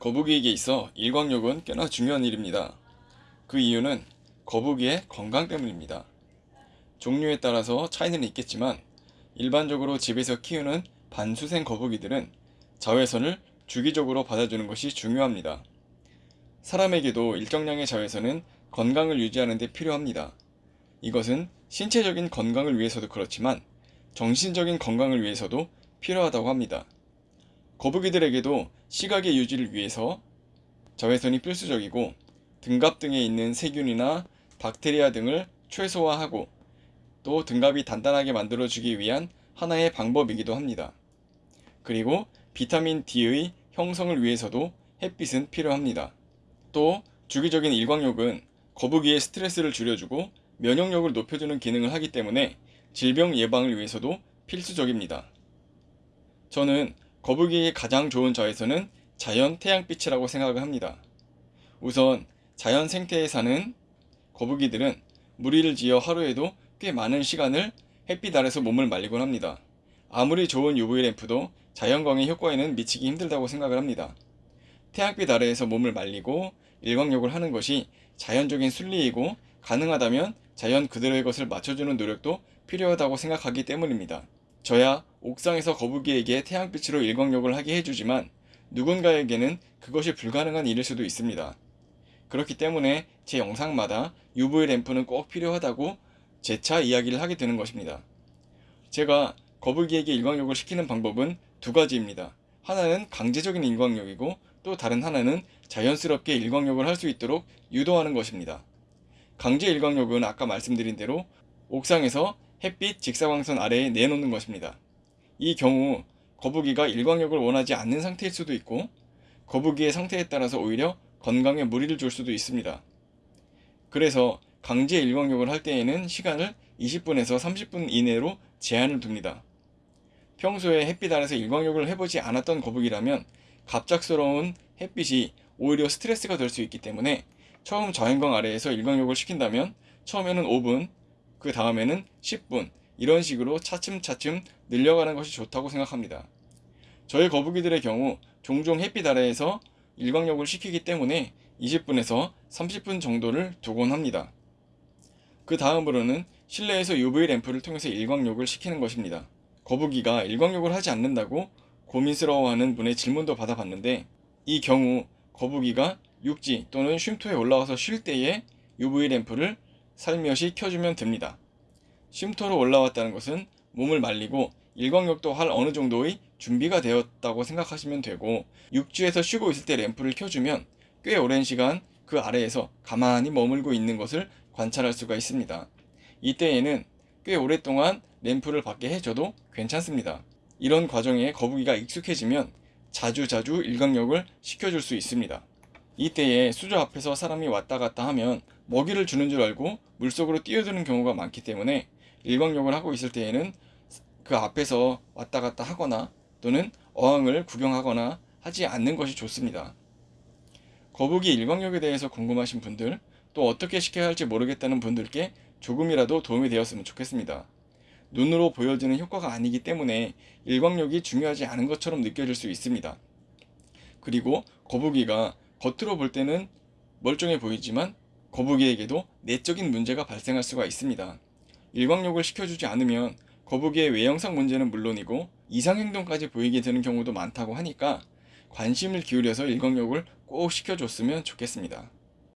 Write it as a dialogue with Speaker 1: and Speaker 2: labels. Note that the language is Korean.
Speaker 1: 거북이에게 있어 일광욕은 꽤나 중요한 일입니다. 그 이유는 거북이의 건강 때문입니다. 종류에 따라서 차이는 있겠지만 일반적으로 집에서 키우는 반수생 거북이들은 자외선을 주기적으로 받아주는 것이 중요합니다. 사람에게도 일정량의 자외선은 건강을 유지하는 데 필요합니다. 이것은 신체적인 건강을 위해서도 그렇지만 정신적인 건강을 위해서도 필요하다고 합니다. 거북이들에게도 시각의 유지를 위해서 자외선이 필수적이고 등갑 등에 있는 세균이나 박테리아 등을 최소화하고 또 등갑이 단단하게 만들어주기 위한 하나의 방법이기도 합니다. 그리고 비타민 D의 형성을 위해서도 햇빛은 필요합니다. 또 주기적인 일광욕은 거북이의 스트레스를 줄여주고 면역력을 높여주는 기능을 하기 때문에 질병 예방을 위해서도 필수적입니다. 저는 거북이의 가장 좋은 자외선은 자연 태양빛이라고 생각을 합니다. 우선 자연 생태에 사는 거북이들은 무리를 지어 하루에도 꽤 많은 시간을 햇빛 아래서 몸을 말리곤 합니다. 아무리 좋은 UV 램프도 자연광의 효과에는 미치기 힘들다고 생각을 합니다. 태양빛 아래에서 몸을 말리고 일광욕을 하는 것이 자연적인 순리이고 가능하다면 자연 그대로의 것을 맞춰주는 노력도 필요하다고 생각하기 때문입니다. 저야 옥상에서 거북이에게 태양빛으로 일광욕을 하게 해주지만 누군가에게는 그것이 불가능한 일일 수도 있습니다. 그렇기 때문에 제 영상마다 UV 램프는 꼭 필요하다고 재차 이야기를 하게 되는 것입니다. 제가 거북이에게 일광욕을 시키는 방법은 두 가지입니다. 하나는 강제적인 일광욕이고 또 다른 하나는 자연스럽게 일광욕을 할 수 있도록 유도하는 것입니다. 강제 일광욕은 아까 말씀드린 대로 옥상에서 햇빛 직사광선 아래에 내놓는 것입니다. 이 경우 거북이가 일광욕을 원하지 않는 상태일 수도 있고 거북이의 상태에 따라서 오히려 건강에 무리를 줄 수도 있습니다. 그래서 강제 일광욕을 할 때에는 시간을 20분에서 30분 이내로 제한을 둡니다. 평소에 햇빛 아래서 일광욕을 해보지 않았던 거북이라면 갑작스러운 햇빛이 오히려 스트레스가 될 수 있기 때문에 처음 자연광 아래에서 일광욕을 시킨다면 처음에는 5분, 그 다음에는 10분 이런 식으로 차츰차츰 늘려가는 것이 좋다고 생각합니다. 저희 거북이들의 경우 종종 햇빛 아래에서 일광욕을 시키기 때문에 20분에서 30분 정도를 두곤 합니다. 그 다음으로는 실내에서 UV 램프를 통해서 일광욕을 시키는 것입니다. 거북이가 일광욕을 하지 않는다고 고민스러워하는 분의 질문도 받아봤는데 이 경우 거북이가 육지 또는 쉼터에 올라와서 쉴 때에 UV 램프를 살며시 켜주면 됩니다. 쉼터로 올라왔다는 것은 몸을 말리고 일광욕도 할 어느 정도의 준비가 되었다고 생각하시면 되고 육지에서 쉬고 있을 때 램프를 켜주면 꽤 오랜 시간 그 아래에서 가만히 머물고 있는 것을 관찰할 수가 있습니다. 이때에는 꽤 오랫동안 램프를 받게 해줘도 괜찮습니다. 이런 과정에 거북이가 익숙해지면 자주자주 일광욕을 시켜줄 수 있습니다. 이때에 수조 앞에서 사람이 왔다 갔다 하면 먹이를 주는 줄 알고 물속으로 뛰어드는 경우가 많기 때문에 일광욕을 하고 있을 때에는 그 앞에서 왔다 갔다 하거나 또는 어항을 구경하거나 하지 않는 것이 좋습니다. 거북이 일광욕에 대해서 궁금하신 분들 또 어떻게 시켜야 할지 모르겠다는 분들께 조금이라도 도움이 되었으면 좋겠습니다. 눈으로 보여지는 효과가 아니기 때문에 일광욕이 중요하지 않은 것처럼 느껴질 수 있습니다. 그리고 거북이가 겉으로 볼 때는 멀쩡해 보이지만 거북이에게도 내적인 문제가 발생할 수가 있습니다. 일광욕을 시켜주지 않으면 거북이의 외형상 문제는 물론이고 이상행동까지 보이게 되는 경우도 많다고 하니까 관심을 기울여서 일광욕을 꼭 시켜줬으면 좋겠습니다.